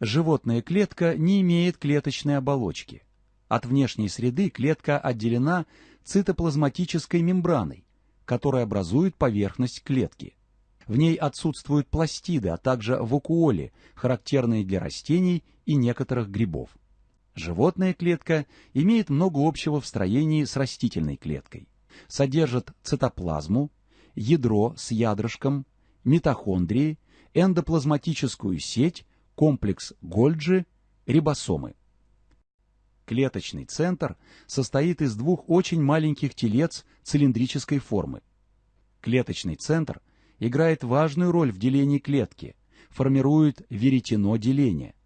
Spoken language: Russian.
Животная клетка не имеет клеточной оболочки. От внешней среды клетка отделена цитоплазматической мембраной, которая образует поверхность клетки. В ней отсутствуют пластиды, а также вакуоли, характерные для растений и некоторых грибов. Животная клетка имеет много общего в строении с растительной клеткой. Содержит цитоплазму, ядро с ядрышком, митохондрии, эндоплазматическую сеть, комплекс Гольджи, рибосомы. Клеточный центр состоит из двух очень маленьких телец цилиндрической формы. Клеточный центр играет важную роль в делении клетки, формирует веретено деления –